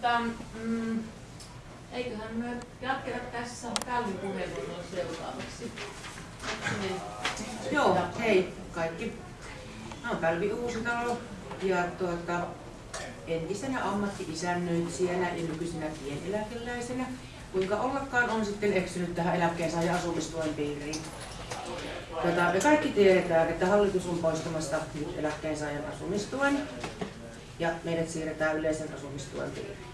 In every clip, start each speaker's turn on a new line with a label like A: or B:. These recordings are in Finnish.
A: Tota, mm, eiköhän me jatketa tässä Kalvin puheenvuoron seuraavaksi.
B: Joo, hei kaikki. Mä oon Pälvi Uusitalo ja tuota, entisenä ammatti-isännöitsijänä ja nykyisenä pieneläkeläisenä. Kuinka ollakaan on sitten eksynyt tähän eläkkeensaajan asumistuen piiriin. Tota, me kaikki tiedetään, että hallitus on poistamassa nyt eläkkeensaajan asumistuen ja meidät siirretään yleisen asumistuen piiriin.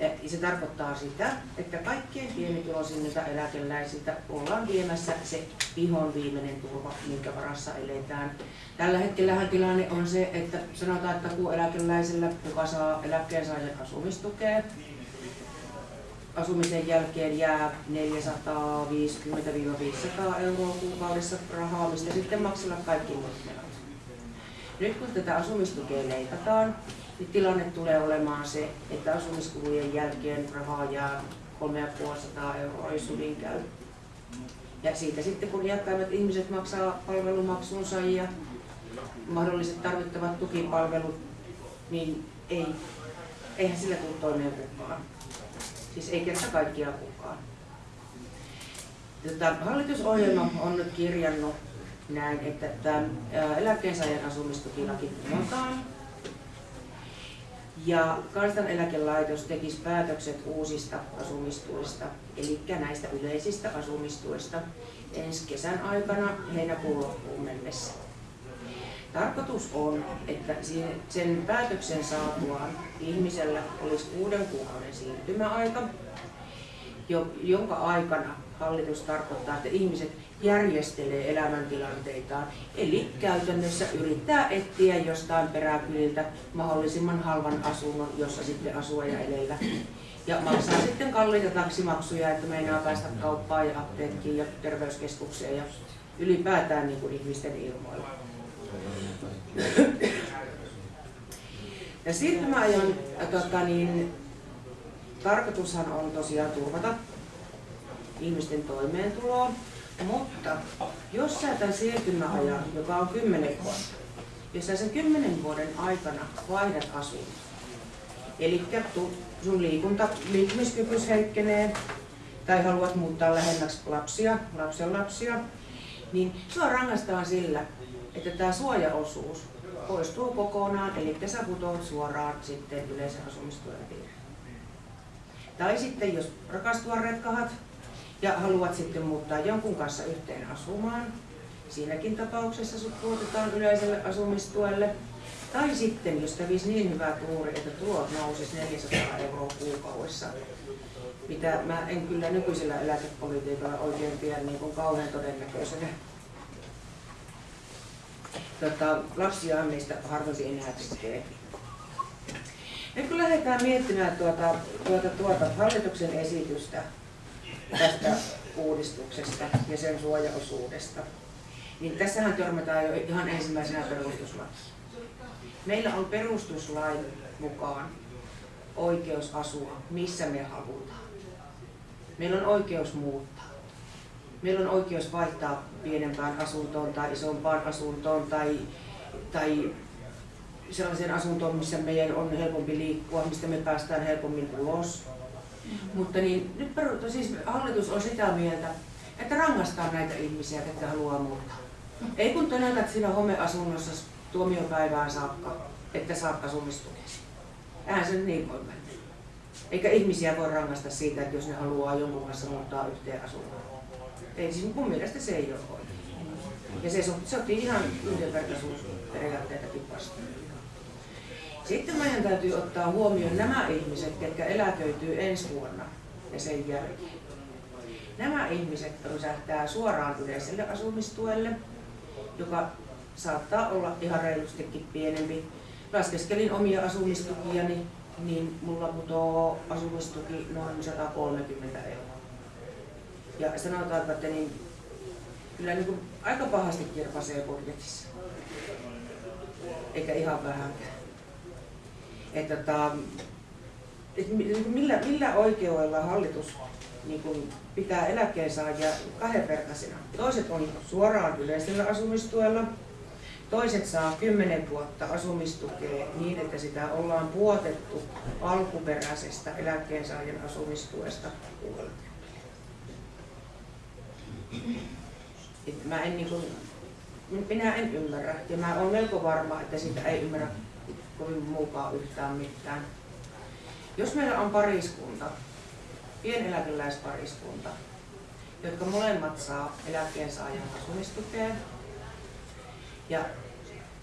B: Ja se tarkoittaa sitä, että kaikkien pienituloisimmilta eläkeläisiltä ollaan viemässä se ihon viimeinen turva, minkä varassa eletään. Tällä hetkellä tilanne on se, että sanotaan, että kun eläkeläisellä, joka saa eläkkeensaajan asumistukea, asumisen jälkeen jää 450-500 euroa kuukaudessa rahaa, mistä sitten maksella kaikki muut. Nyt kun tätä asumistukea leikataan, niin tilanne tulee olemaan se, että asumiskulujen jälkeen rahaa jää 3500 euroa, hyvin käy. Ja siitä sitten kun iäkkäimmät ihmiset maksaa palvelumaksunsa ja mahdolliset tarvittavat tukipalvelut, niin ei, eihän sillä tule toimeen kukaan. Siis ei kerta kaikkiaan kukaan. Tota, hallitusohjelma on nyt kirjannut näin, että tämä eläkkeensaajan asumistukilaki kumotaan. Ja kansaneläkelaitos tekisi päätökset uusista asumistuista, eli näistä yleisistä asumistuista ensi kesän aikana heinäkuun loppuun mennessä. Tarkoitus on, että sen päätöksen saatuaan ihmisellä olisi kuuden kuukauden siirtymäaika, jonka aikana hallitus tarkoittaa, että ihmiset järjestelee elämäntilanteitaan. Eli käytännössä yrittää etsiä jostain peräkyliltä mahdollisimman halvan asunnon, jossa sitten asua ja elellä. Ja maksaa sitten kalliita taksimaksuja, että meinaa päästä kauppaan ja apteekkiin ja terveyskeskukseen ja ylipäätään niin kuin ihmisten ilmoilla. Ja siirtymäajan tota niin, tarkoitushan on tosiaan turvata ihmisten toimeentuloa, mutta jos sä tämän siirtymäajan, joka on 10 vuotta, jos sä sen 10 vuoden aikana vaihdat asunnon, eli sun liikunta, liikkumiskykyys heikkenee, tai haluat muuttaa lähemmäksi lapsia, lapsen lapsia, niin sua rangaistaan sillä, että tämä suojaosuus poistuu kokonaan, eli sä putoat suoraan sitten yleisen asumistuen piiriin. Tai sitten jos rakastua retkahat ja haluat sitten muuttaa jonkun kanssa yhteen asumaan, siinäkin tapauksessa sut puututaan yleiselle asumistuelle. Tai sitten, jos kävisi niin hyvä tuuri, että tulot nousis 400 euroa kuukaudessa, mitä mä en kyllä nykyisellä eläkepolitiikalla oikein pidä niin kuin kauhean todennäköisenä tota, lapsia meistä harvoin enää tekee. Nyt kun lähdetään miettimään tuota, tuota, tuota hallituksen esitystä tästä uudistuksesta ja sen suojaosuudesta, niin tässähän törmätään jo ihan ensimmäisenä perustuslakiin. Meillä on perustuslain mukaan oikeus asua missä me halutaan. Meillä on oikeus muuttaa meillä on oikeus vaihtaa pienempään asuntoon tai isompaan asuntoon tai, tai sellaiseen asuntoon, missä meidän on helpompi liikkua, mistä me päästään helpommin ulos. Mm-hmm. Mutta niin, nyt peru, siis hallitus on sitä mieltä, että rangaistaan näitä ihmisiä, jotka haluaa muuttaa. Mm-hmm. Ei kun tönätät siinä homeasunnossa tuomiopäivään saakka, että saat asumistukesi. Eihän se niin voi mennä. Eikä ihmisiä voi rangaista siitä, että jos ne haluaa jonkun kanssa muuttaa yhteen asuntoon. Ei, siis mun mielestä se ei ole oikein. Ja se sopii ihan yhdenvertaisuusperiaatteitakin vastaan. Sitten meidän täytyy ottaa huomioon nämä ihmiset, jotka eläköityy ensi vuonna ja sen jälkeen. Nämä ihmiset rysähtää suoraan yleiselle asumistuelle, joka saattaa olla ihan reilustikin pienempi. Laskeskelin omia asumistukiani, niin mulla putoo asumistuki noin 130 euroa. Ja sanotaan, että niin, kyllä niin kuin aika pahasti kirpasee budjetissa. Eikä ihan vähänkään. Että, tota, et millä, millä oikeudella hallitus niin kuin pitää eläkkeensaajia kahdenvertaisina. Toiset on suoraan yleisellä asumistuella, Toiset saa 10 vuotta asumistukea niin, että sitä ollaan puotettu alkuperäisestä eläkkeensaajan asumistuesta Et mä en niin kuin, minä en ymmärrä ja mä olen melko varma, että sitä ei ymmärrä kovin muukaan yhtään mitään. Jos meillä on pariskunta, pieneläkeläispariskunta, jotka molemmat saa eläkkeensaajan asumistukea ja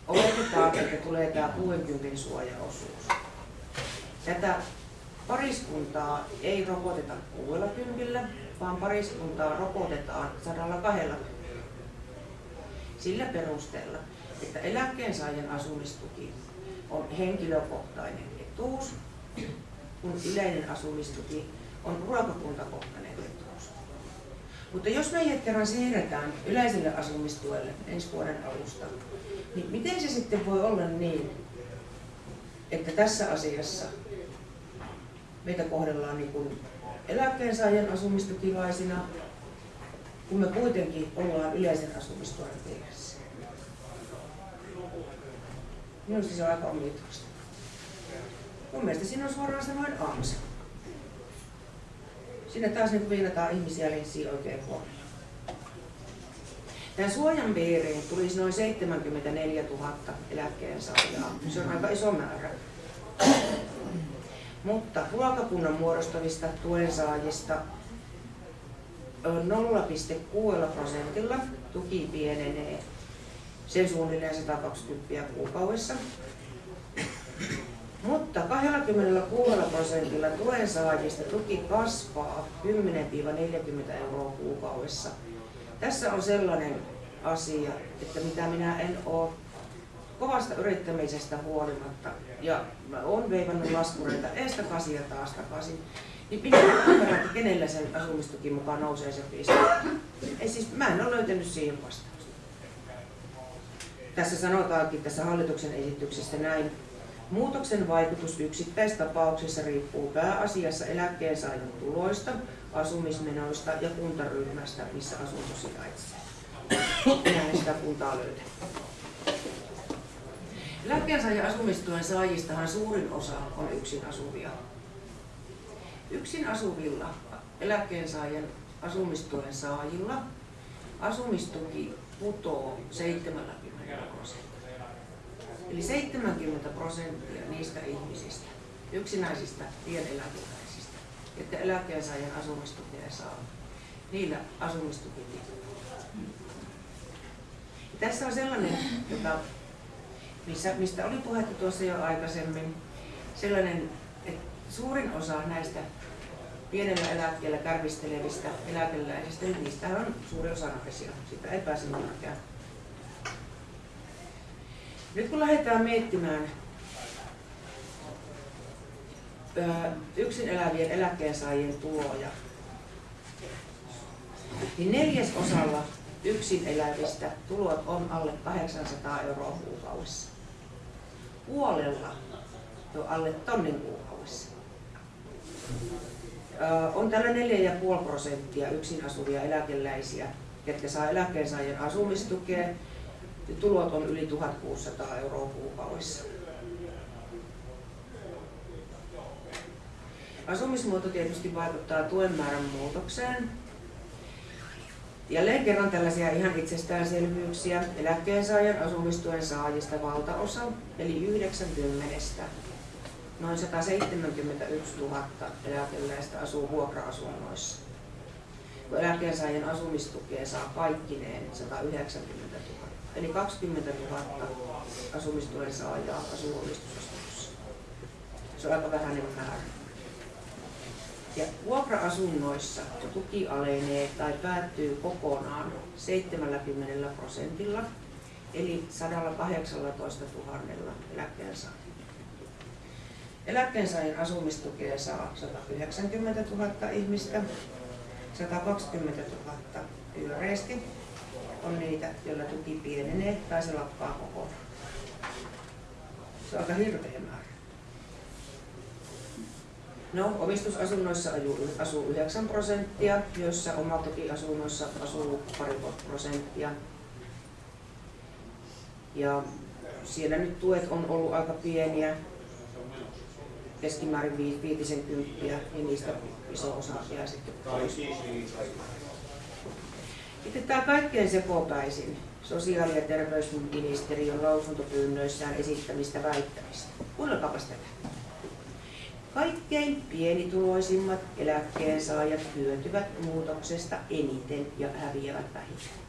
B: oletetaan, että tulee tämä 60 suojaosuus. Tätä pariskuntaa ei rokoteta 60, vaan pariskuntaa rokotetaan 120. Sillä perusteella, että eläkkeensaajan asumistuki on henkilökohtainen etuus, kun yleinen asumistuki on ruokakuntakohtainen etuus. Mutta jos meidät kerran siirretään yleiselle asumistuelle ensi vuoden alusta, niin miten se sitten voi olla niin, että tässä asiassa meitä kohdellaan niin kuin eläkkeensaajan asumistukilaisina, kun me kuitenkin ollaan yleisen asumistuen piirissä. Minusta se on aika omituista. Mun mielestä siinä on suoraan sanoen ansa. Siinä taas niin viinataan ihmisiä linssiin oikein huomioon. Tämän suojan piiriin tulisi noin 74 000 eläkkeensaajaa. Se on aika iso määrä. Mutta ruokakunnan muodostavista tuensaajista 0,6 prosentilla tuki pienenee sen suunnilleen 120 kuukaudessa. Mutta 26 prosentilla tuen saajista tuki kasvaa 10-40 euroa kuukaudessa. Tässä on sellainen asia, että mitä minä en ole kovasta yrittämisestä huolimatta ja mä oon veivannut laskureita eestä kasi ja taas takaisin, niin pitää ymmärrä, että kenellä sen asumistuki mukaan nousee se piste. Ei siis, mä en ole löytänyt siihen vastausta. Tässä sanotaankin tässä hallituksen esityksessä näin, Muutoksen vaikutus yksittäistapauksissa riippuu pääasiassa eläkkeensaajan tuloista, asumismenoista ja kuntaryhmästä, missä asunto sijaitsee. Minä en sitä kuntaa löytä. Eläkkeensaajan asumistuen saajistahan suurin osa on yksin asuvia. Yksin asuvilla eläkkeensaajan asumistuen saajilla asumistuki putoo 70 prosenttia. Eli 70 prosenttia niistä ihmisistä, yksinäisistä pieneläkeläisistä, että eläkkeensaajan asumistukea saa, niillä asumistuki Tässä on sellainen, jota, missä, mistä oli puhetta tuossa jo aikaisemmin, sellainen, että suurin osa näistä pienellä eläkkeellä kärvistelevistä eläkeläisistä, niin niistä on suuri osa naisia, sitä ei pääse mihinkään. Nyt kun lähdetään miettimään yksin elävien eläkkeensaajien tuloja, niin neljäsosalla yksin elävistä tulot on alle 800 euroa kuukaudessa. Puolella jo alle tonnin kuukaudessa. On tällä 4,5 prosenttia yksin asuvia eläkeläisiä, jotka saa eläkkeensaajien asumistukea tulot on yli 1600 euroa kuukaudessa. Asumismuoto tietysti vaikuttaa tuen määrän muutokseen. Jälleen kerran tällaisia ihan itsestäänselvyyksiä. Eläkkeensaajan asumistuen saajista valtaosa, eli 90 noin 171 000 eläkeläistä asuu vuokra-asunnoissa. Kun eläkkeensaajan asumistukea saa kaikkineen 190 000 eli 20 000 asumistuen saajaa asuu omistusasunnossa. Se on aika vähäinen määrä. Ja vuokra-asunnoissa tuki alenee tai päättyy kokonaan 70 prosentilla, eli 118 000 eläkkeensaajalla. Eläkkeensaajan asumistukea saa 190 000 ihmistä, 120 000 yleisesti on niitä, joilla tuki pienenee tai se lakkaa kokonaan. Se on aika hirveä määrä. No, omistusasunnoissa asuu 9 prosenttia, joissa omakotiasunnoissa asuu pari prosenttia. Ja siellä nyt tuet on ollut aika pieniä, keskimäärin 50 ja niistä iso osa jää sitten pois. Sitten tämä kaikkein sekopäisin sosiaali- ja terveysministeriön lausuntopyynnöissään esittämistä väittämistä. Kuunnelkaapas tätä. Kaikkein pienituloisimmat eläkkeensaajat hyötyvät muutoksesta eniten ja häviävät vähiten.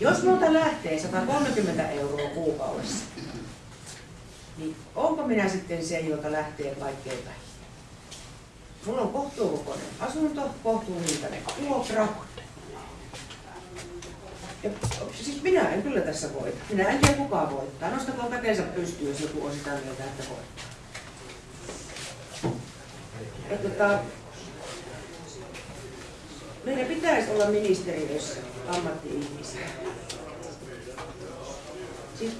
B: Jos minulta lähtee 130 euroa kuukaudessa, niin onko minä sitten se, joka lähtee kaikkein vähiten? Mulla on kohtuukokoinen asunto, kohtuuhintainen vuokra. Ja, siis minä en kyllä tässä voita. Minä en tiedä kukaan voittaa. Nostakoon käteensä pystyyn, jos joku on sitä mieltä, että voittaa. Ja tota, meidän pitäisi olla ministeriössä ammatti-ihmisiä. Siis,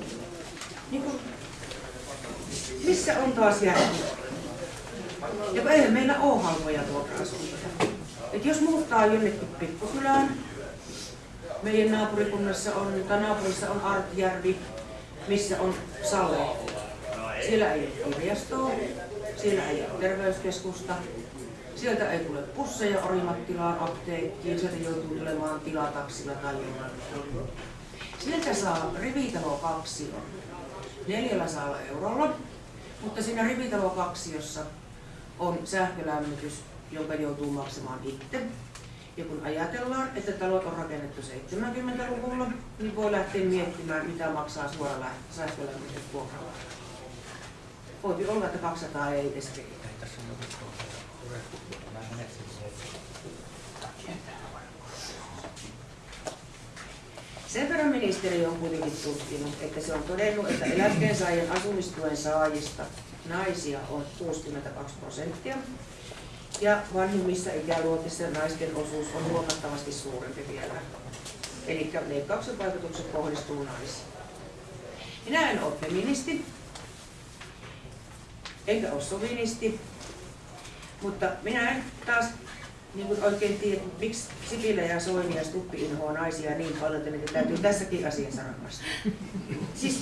B: niin kuin, missä on taas järki? Ja eihän meillä ole halpoja vuokra-asuntoja. Et jos muuttaa jonnekin pikkukylään, meidän naapurikunnassa on, tai naapurissa on Artjärvi, missä on Sale. Siellä ei ole kirjastoa, siellä ei ole terveyskeskusta, sieltä ei tule pusseja Orimattilaan apteekkiin, sieltä joutuu tulemaan tilataksilla tai jollain. Sieltä saa rivitalo 2 neljällä saalla eurolla, mutta siinä rivitalo 2, jossa on sähkölämmitys, jonka joutuu maksamaan itse. Ja kun ajatellaan, että talot on rakennettu 70-luvulla, niin voi lähteä miettimään, mitä maksaa suora sähkölämmitys vuokralla. Voi olla, että 200 ei edes riitä. Sen verran ministeri on kuitenkin tutkinut, että se on todennut, että eläkkeensaajien asumistuen saajista naisia on 62 prosenttia ja vanhimmissa ikäluokissa naisten osuus on huomattavasti suurempi vielä. Eli leikkauksen vaikutukset kohdistuu naisiin. Minä en ole feministi, enkä ole sovinisti, mutta minä en taas niin kuin oikein tiedä, miksi Sipilä ja Soini ja Stuppi inhoa naisia niin paljon, että niitä täytyy tässäkin asiassa rangaista. Siis,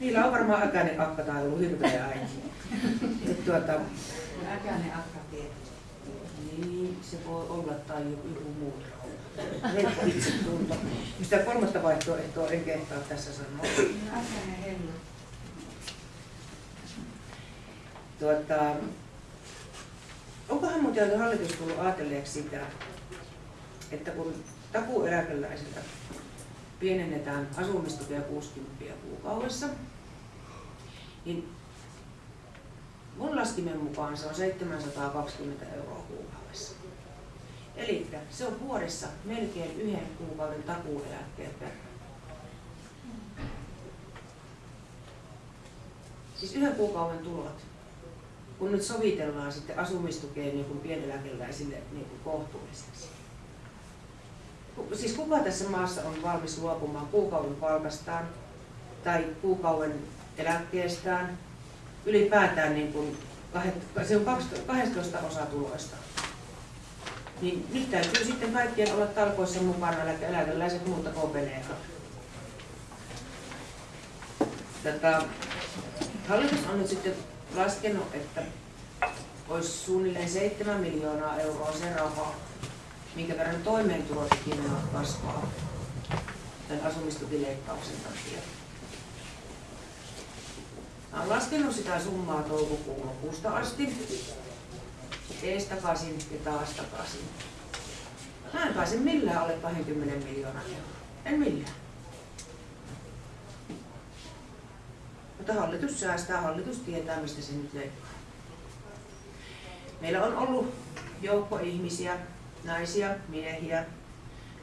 B: niillä on varmaan äkäinen akka tai ollut hirveä. Et tuota,
A: Äkäinen akka tietysti.
B: niin, se voi olla tai joku muu Helppo itse tunto. Sitä kolmatta vaihtoehtoa en kehtaa tässä sanoa.
A: Äkäinen hellu.
B: Tuota, onkohan muuten hallitus tullut ajatelleeksi sitä, että kun takuueläkeläisiltä pienennetään asumistukea 60 kuukaudessa, niin mun laskimen mukaan se on 720 euroa kuukaudessa. Eli se on vuodessa melkein yhden kuukauden takuueläkkeen verran. Siis yhden kuukauden tulot kun nyt sovitellaan sitten asumistukeen niin pieneläkeläisille niin kohtuulliseksi. Siis kuka tässä maassa on valmis luopumaan kuukauden palkastaan tai kuukauden eläkkeestään, ylipäätään niin kuin, se on 12 osa tuloista. Niin nyt täytyy sitten kaikkien olla talkoissa mukana, että eläkeläiset muuta kopenee. Tätä, hallitus on nyt sitten laskenut, että olisi suunnilleen 7 miljoonaa euroa se raha, minkä verran toimeentulotukimenot kasvaa tämän asumistukileikkauksen takia. Mä olen laskenut sitä summaa toukokuun lopusta asti, ees takaisin ja taas takaisin. Mä en pääse millään alle 20 miljoonaa euroa. En millään. Mutta hallitus säästää, hallitus tietää mistä se nyt leikkaa. Meillä on ollut joukko ihmisiä, naisia, miehiä,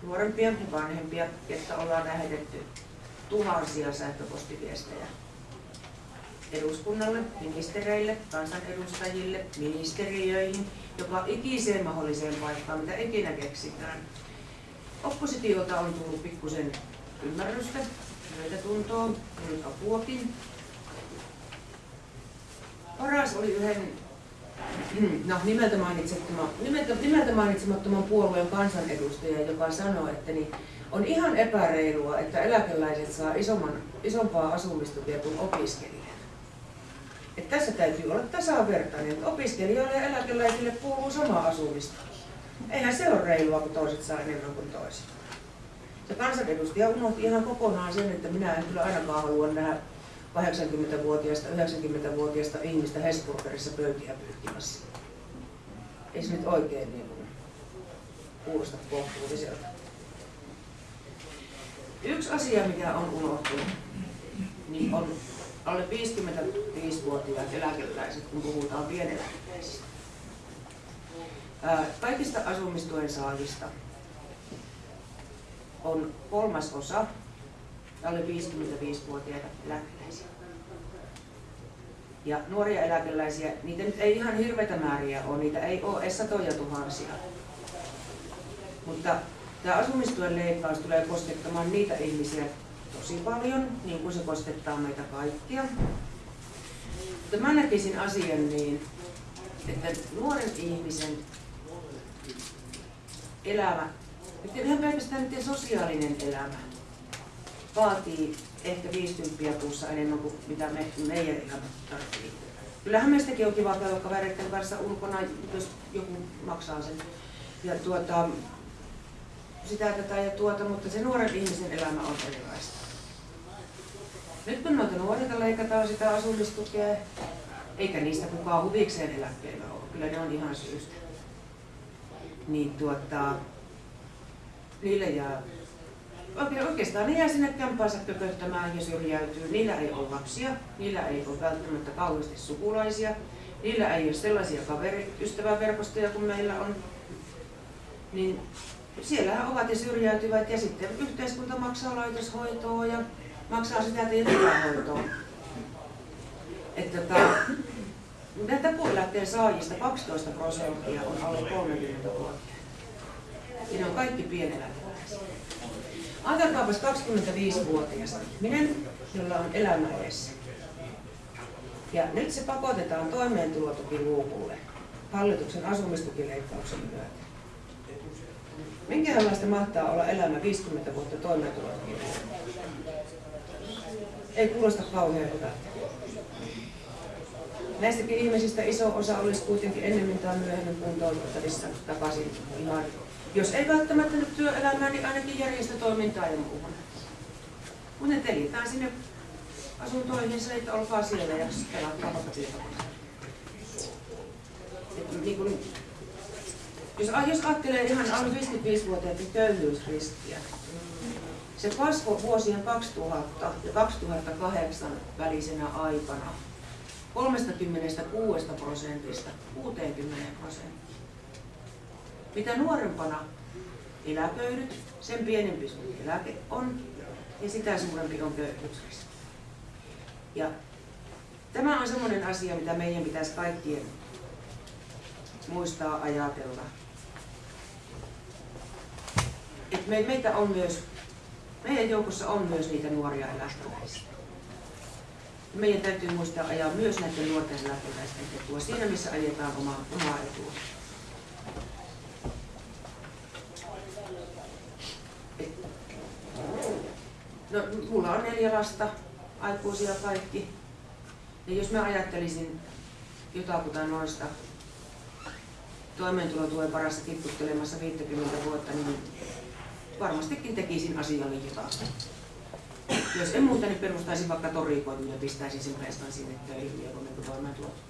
B: nuorempia ja vanhempia, jotka ollaan lähetetty tuhansia sähköpostiviestejä eduskunnalle, ministereille, kansanedustajille, ministeriöihin, joka ikiseen mahdolliseen paikkaan, mitä ikinä keksitään. Oppositiota on tullut pikkusen ymmärrystä, myötätuntoa, nyt apuakin. Paras oli yhden no, nimeltä, mainitsemattoman, nimeltä, nimeltä mainitsemattoman puolueen kansanedustaja, joka sanoi, että niin, on ihan epäreilua, että eläkeläiset saa isomman, isompaa asumistukea kuin opiskelijat. Että tässä täytyy olla tasavertainen, että opiskelijoille ja eläkeläisille kuuluu sama asumista. Eihän se ole reilua, kun toiset saa enemmän kuin toiset. Se kansanedustaja unohti ihan kokonaan sen, että minä en kyllä ainakaan halua nähdä 80-vuotiaista, 90-vuotiaista ihmistä Hesburgerissa pöytiä pyyhkimässä. Ei se nyt oikein niin kuin kuulosta kohtuulliselta. Yksi asia, mikä on unohtunut, niin on alle 55-vuotiaat eläkeläiset, kun puhutaan pieneläkeläisistä. Kaikista asumistuen saajista on kolmas osa alle 55-vuotiaita eläkeläisiä. Ja nuoria eläkeläisiä, niitä nyt ei ihan hirveitä määriä ole, niitä ei ole edes satoja tuhansia. Mutta tämä asumistuen leikkaus tulee koskettamaan niitä ihmisiä tosi paljon, niin kuin se koskettaa meitä kaikkia. Mutta mä näkisin asian niin, että nuoren ihmisen elämä, että ihan pelkästään niiden sosiaalinen elämä, vaatii ehkä 50 kuussa enemmän kuin mitä me, meidän elämä tarvitsee. Kyllähän meistäkin on kiva käydä kavereiden kanssa ulkona, jos joku maksaa sen. Ja tuota, sitä tätä ja tuota, mutta se nuoren ihmisen elämä on erilaista. Nyt kun noita nuorilta leikataan sitä asumistukea, eikä niistä kukaan huvikseen eläkkeellä ole, kyllä ne on ihan syystä. Niin tuota, niille jää oikeastaan ne jää sinne kämpäänsä kököttämään ja syrjäytyy. Niillä ei ole lapsia, niillä ei ole välttämättä kauheasti sukulaisia, niillä ei ole sellaisia kaveriystäväverkostoja kuin meillä on. Niin siellä ovat ja syrjäytyvät ja sitten yhteiskunta maksaa laitoshoitoa ja maksaa sitä, että ei hoitoa. Että tota, näitä takueläkteen saajista 12 prosenttia on alle 30 vuotta. Ja ne on kaikki pieneläkeläisiä. Ajatelkaapas 25-vuotias ihminen, jolla on elämä edessä. Ja nyt se pakotetaan toimeentulotukiluukulle hallituksen asumistukileikkauksen myötä. Minkälaista mahtaa olla elämä 50 vuotta toimeentulotukiluukulle? Ei kuulosta kauhean hyvältä. Näistäkin ihmisistä iso osa olisi kuitenkin ennemmin tai myöhemmin kuntoutettavissa takaisin ihan jos ei välttämättä nyt työelämään, niin ainakin järjestötoimintaa ja muuhun. Mutta ne telitään sinne asuntoihin, se, että olkaa siellä ja vaikka niin kun, jos, jos ajattelee ihan alle 55-vuotiaiden köyhyysriskiä, se kasvoi vuosien 2000 ja 2008 välisenä aikana 36 prosentista 60 prosenttia. Mitä nuorempana eläköidyt, sen pienempi sun eläke on ja sitä suurempi on köyhyysriski. Ja tämä on sellainen asia, mitä meidän pitäisi kaikkien muistaa ajatella. Et me, meitä on myös, meidän joukossa on myös niitä nuoria eläkeläisiä. Meidän täytyy muistaa ajaa myös näiden nuorten eläkeläisten etua siinä, missä ajetaan omaa, omaa etua. No, mulla on neljä lasta, aikuisia kaikki. Ja jos mä ajattelisin jotakuta noista toimeentulotuen parassa kipputtelemassa 50 vuotta, niin varmastikin tekisin asialle jotakin. Jos en muuta, niin perustaisin vaikka torikoidun ja pistäisin sen pestan sinne töihin ja kun toimeentulotukea.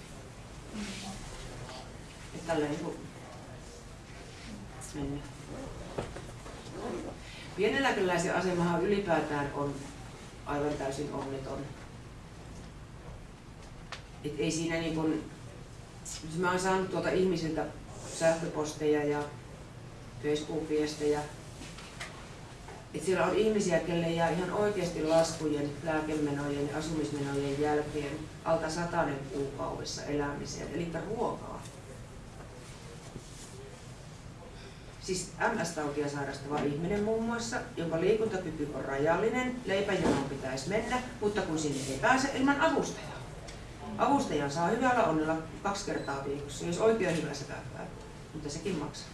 B: Että tällä niin mennään. Pieneläkeläisen asemahan ylipäätään on aivan täysin onneton. Et ei siinä niin kun, mä oon saanut tuolta ihmisiltä sähköposteja ja Facebook-viestejä, että siellä on ihmisiä, kelle jää ihan oikeasti laskujen, lääkemenojen ja asumismenojen jälkeen alta satainen kuukaudessa elämiseen, eli ruokaa. siis MS-tautia sairastava ihminen muun muassa, jonka liikuntakyky on rajallinen, leipäjonoon pitäisi mennä, mutta kun sinne ei pääse ilman avustajaa. Avustajan saa hyvällä onnella kaksi kertaa viikossa, jos oikein hyvässä käy. Mutta sekin maksaa.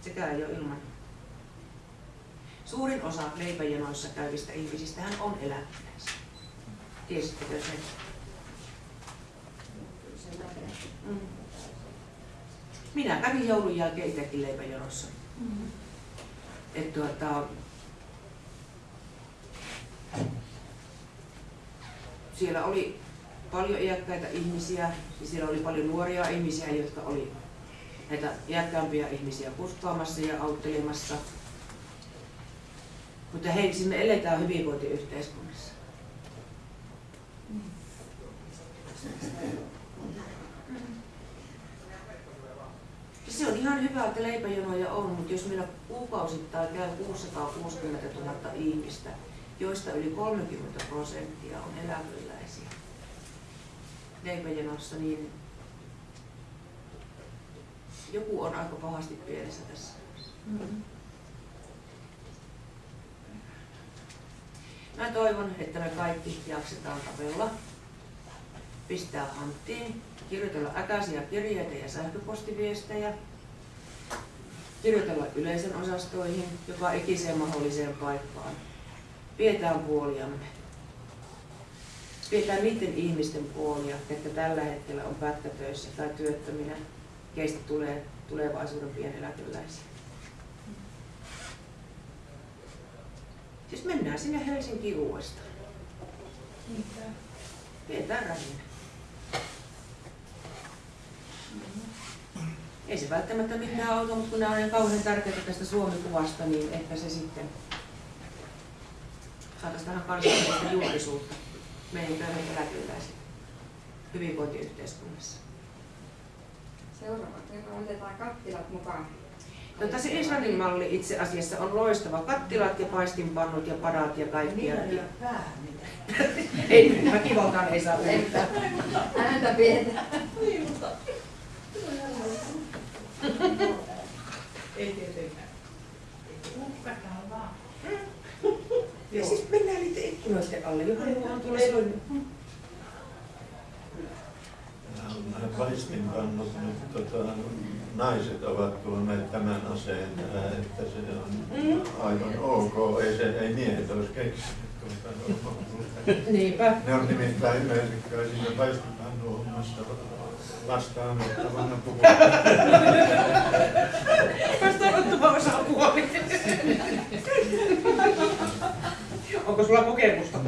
B: Sekään ei ole ilman. Suurin osa leipäjonoissa käyvistä ihmisistähän on eläkeläisiä. Tiesittekö sen? Mm. Minä kävin joulun jälkeen itsekin leipäjonossa.
A: Mm.
B: Et tuota, siellä oli paljon iäkkäitä ihmisiä ja siellä oli paljon nuoria ihmisiä, jotka oli näitä iäkkäämpiä ihmisiä kuskaamassa ja auttelemassa. Mutta hei, siis me eletään hyvinvointiyhteiskunnassa. Se on ihan hyvä, että leipäjonoja on, mutta jos meillä kuukausittain käy 660 000 ihmistä, joista yli 30 prosenttia on eläkeläisiä leipäjonossa, niin joku on aika pahasti pielessä tässä.
A: Mm.
B: Mä toivon, että me kaikki jaksetaan tapella, pistää hanttiin, kirjoitella äkäisiä kirjeitä ja sähköpostiviestejä, kirjoitella yleisen osastoihin, joka ikiseen mahdolliseen paikkaan. Pidetään puoliamme. Pidetään niiden ihmisten puolia, että tällä hetkellä on pätkätöissä tai työttöminä, keistä tulee tulevaisuuden pieneläkeläisiä. Siis mennään sinne Helsinkiin uudestaan.
A: Niinpä.
B: Pidetään rähinä. Ei se välttämättä mitään auta, mutta kun nämä on niin kauhean tärkeitä tästä Suomi-kuvasta, niin ehkä se sitten saataisiin tähän kansainvälistä julkisuutta meidän eläkeläiset hyvinvointiyhteiskunnassa.
C: Seuraava kerran otetaan kattilat mukaan.
B: Tota, se Islannin malli itse asiassa on loistava. Kattilat ja paistinpannut ja padat ja kaikki.
A: Niillä ei ole pää mitään.
B: Ei, väkivaltaan ei saa yrittää.
C: Ääntä pientä.
A: Niin, mutta... Ei tietenkään. Uhkataan vaan.
B: Ja siis mennään niiden ikkunoiden alle, johon mulla on tuolla.
D: Nämä paistinpannut nyt tota, naiset ovat tuoneet tämän aseen tähän, että se on aivan ok. Ei, se, ei miehet olisi keksinyt tuota.
B: Niinpä.
D: Ne on nimittäin yleensä siinä paistinpannu hommassa vastaanottavana puhumaan.
B: Vastaanottava osapuoli. Onko sulla kokemusta?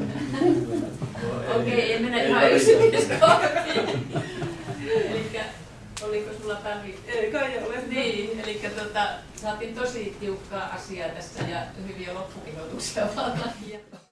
A: Okei, ei mennä ihan yksityiskohtiin. Oliko sulla Päivi?
B: Ei kai ole.
A: Niin, eli tota, saatiin tosi tiukkaa asiaa tässä ja hyviä loppukihoituksia vaan.